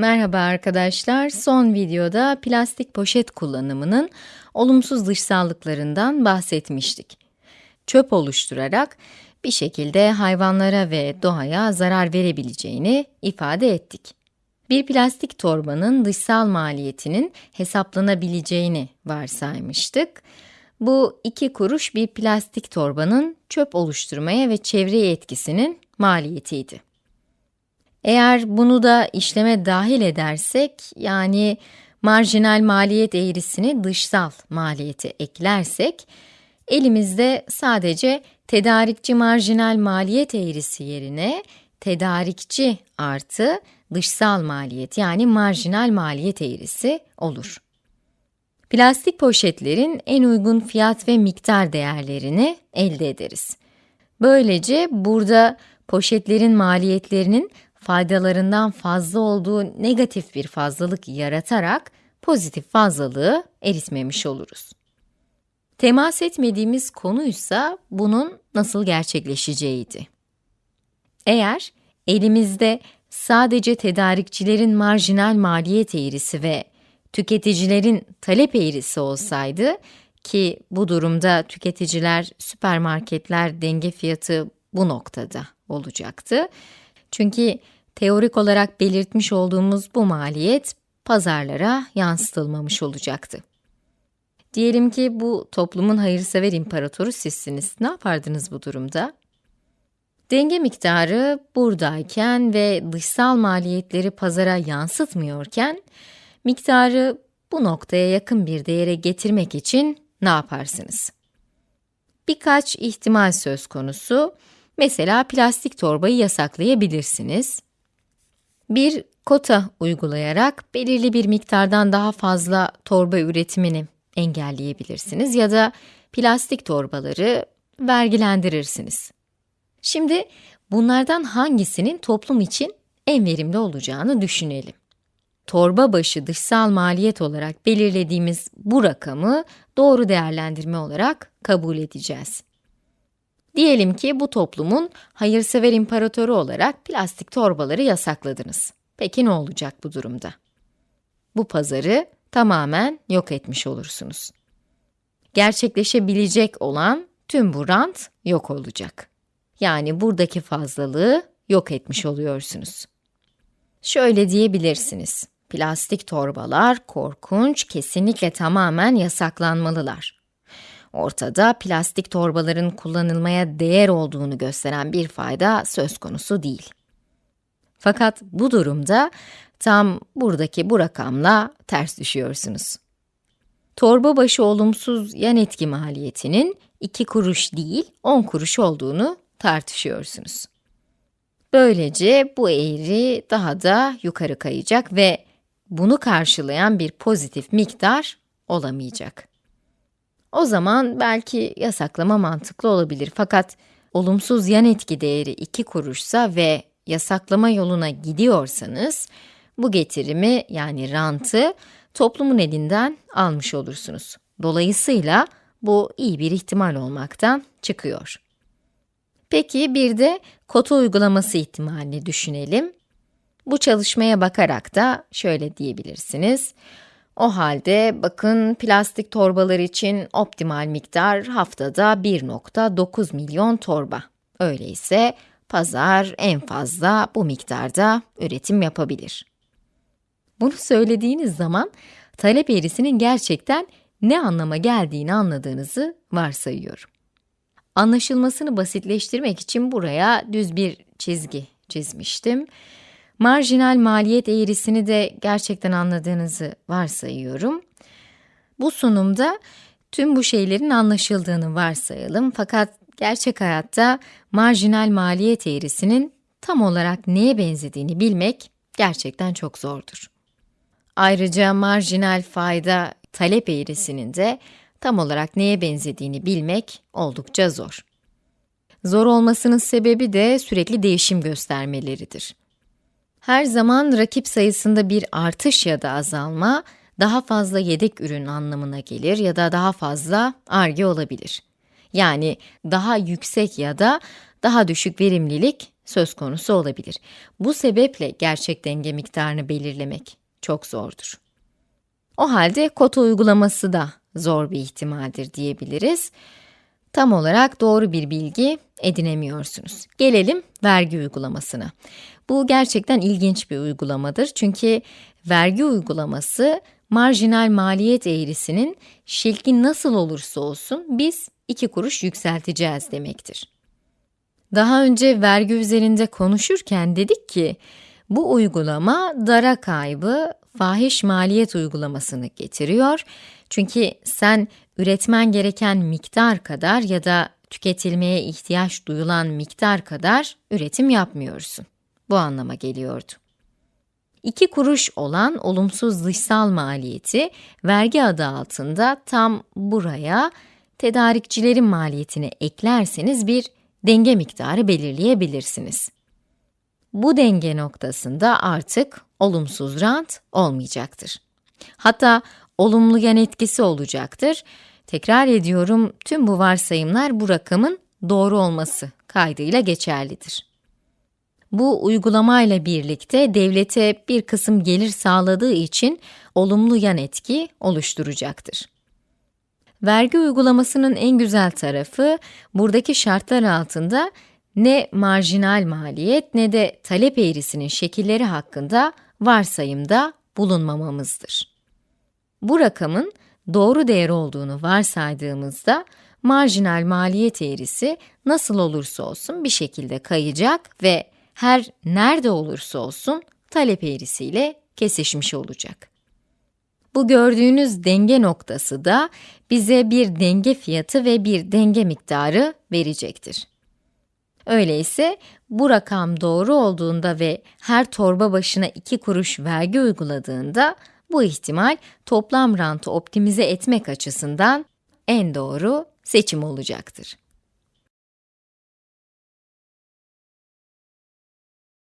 Merhaba arkadaşlar, son videoda plastik poşet kullanımının olumsuz dışsallıklarından bahsetmiştik. Çöp oluşturarak bir şekilde hayvanlara ve doğaya zarar verebileceğini ifade ettik. Bir plastik torbanın dışsal maliyetinin hesaplanabileceğini varsaymıştık. Bu iki kuruş bir plastik torbanın çöp oluşturmaya ve çevreye etkisinin maliyetiydi. Eğer bunu da işleme dahil edersek, yani marjinal maliyet eğrisini dışsal maliyete eklersek, elimizde sadece tedarikçi marjinal maliyet eğrisi yerine tedarikçi artı dışsal maliyet yani marjinal maliyet eğrisi olur. Plastik poşetlerin en uygun fiyat ve miktar değerlerini elde ederiz. Böylece burada poşetlerin maliyetlerinin faydalarından fazla olduğu negatif bir fazlalık yaratarak pozitif fazlalığı eritmemiş oluruz. Temas etmediğimiz konuysa bunun nasıl gerçekleşeceğiydi. Eğer elimizde sadece tedarikçilerin marjinal maliyet eğrisi ve tüketicilerin talep eğrisi olsaydı ki bu durumda tüketiciler süpermarketler denge fiyatı bu noktada olacaktı. Çünkü teorik olarak belirtmiş olduğumuz bu maliyet pazarlara yansıtılmamış olacaktı. Diyelim ki bu toplumun hayırsever imparatoru sizsiniz. Ne yapardınız bu durumda? Denge miktarı buradayken ve dışsal maliyetleri pazara yansıtmıyorken, miktarı bu noktaya yakın bir değere getirmek için ne yaparsınız? Birkaç ihtimal söz konusu. Mesela plastik torbayı yasaklayabilirsiniz. Bir kota uygulayarak belirli bir miktardan daha fazla torba üretimini engelleyebilirsiniz ya da plastik torbaları vergilendirirsiniz. Şimdi bunlardan hangisinin toplum için en verimli olacağını düşünelim. Torba başı dışsal maliyet olarak belirlediğimiz bu rakamı doğru değerlendirme olarak kabul edeceğiz. Diyelim ki bu toplumun hayırsever imparatoru olarak plastik torbaları yasakladınız. Peki ne olacak bu durumda? Bu pazarı tamamen yok etmiş olursunuz. Gerçekleşebilecek olan tüm bu rant yok olacak. Yani buradaki fazlalığı yok etmiş oluyorsunuz. Şöyle diyebilirsiniz. Plastik torbalar korkunç, kesinlikle tamamen yasaklanmalılar. Ortada plastik torbaların kullanılmaya değer olduğunu gösteren bir fayda söz konusu değil. Fakat bu durumda tam buradaki bu rakamla ters düşüyorsunuz. Torba başı olumsuz yan etki maliyetinin 2 kuruş değil 10 kuruş olduğunu tartışıyorsunuz. Böylece bu eğri daha da yukarı kayacak ve bunu karşılayan bir pozitif miktar olamayacak. O zaman belki yasaklama mantıklı olabilir fakat olumsuz yan etki değeri 2 kuruşsa ve yasaklama yoluna gidiyorsanız, bu getirimi yani rantı toplumun elinden almış olursunuz. Dolayısıyla bu iyi bir ihtimal olmaktan çıkıyor. Peki bir de kota uygulaması ihtimalini düşünelim. Bu çalışmaya bakarak da şöyle diyebilirsiniz. O halde bakın plastik torbalar için optimal miktar haftada 1.9 milyon torba. Öyleyse pazar en fazla bu miktarda üretim yapabilir. Bunu söylediğiniz zaman talep eğrisinin gerçekten ne anlama geldiğini anladığınızı varsayıyorum. Anlaşılmasını basitleştirmek için buraya düz bir çizgi çizmiştim. Marjinal maliyet eğrisini de gerçekten anladığınızı varsayıyorum. Bu sunumda tüm bu şeylerin anlaşıldığını varsayalım fakat gerçek hayatta marjinal maliyet eğrisinin tam olarak neye benzediğini bilmek gerçekten çok zordur. Ayrıca marjinal fayda talep eğrisinin de tam olarak neye benzediğini bilmek oldukça zor. Zor olmasının sebebi de sürekli değişim göstermeleridir. Her zaman rakip sayısında bir artış ya da azalma, daha fazla yedek ürün anlamına gelir ya da daha fazla arge olabilir. Yani daha yüksek ya da daha düşük verimlilik söz konusu olabilir. Bu sebeple gerçek denge miktarını belirlemek çok zordur. O halde kota uygulaması da zor bir ihtimaldir diyebiliriz. Tam olarak doğru bir bilgi edinemiyorsunuz. Gelelim vergi uygulamasına. Bu gerçekten ilginç bir uygulamadır çünkü vergi uygulaması marjinal maliyet eğrisinin şekli nasıl olursa olsun biz 2 kuruş yükselteceğiz demektir. Daha önce vergi üzerinde konuşurken dedik ki, bu uygulama dara kaybı fahiş maliyet uygulamasını getiriyor. Çünkü sen üretmen gereken miktar kadar ya da tüketilmeye ihtiyaç duyulan miktar kadar üretim yapmıyorsun. Bu anlama geliyordu. 2 kuruş olan olumsuz dışsal maliyeti vergi adı altında tam buraya tedarikçilerin maliyetini eklerseniz bir denge miktarı belirleyebilirsiniz. Bu denge noktasında artık olumsuz rant olmayacaktır. Hatta olumlu yan etkisi olacaktır. Tekrar ediyorum, tüm bu varsayımlar bu rakamın doğru olması kaydıyla geçerlidir. Bu uygulamayla birlikte devlete bir kısım gelir sağladığı için olumlu yan etki oluşturacaktır. Vergi uygulamasının en güzel tarafı, buradaki şartlar altında ne marjinal maliyet ne de talep eğrisinin şekilleri hakkında varsayımda bulunmamamızdır. Bu rakamın doğru değer olduğunu varsaydığımızda, marjinal maliyet eğrisi nasıl olursa olsun bir şekilde kayacak ve her nerede olursa olsun talep eğrisiyle kesişmiş olacak. Bu gördüğünüz denge noktası da bize bir denge fiyatı ve bir denge miktarı verecektir. Öyleyse bu rakam doğru olduğunda ve her torba başına 2 kuruş vergi uyguladığında bu ihtimal toplam rantı optimize etmek açısından en doğru seçim olacaktır.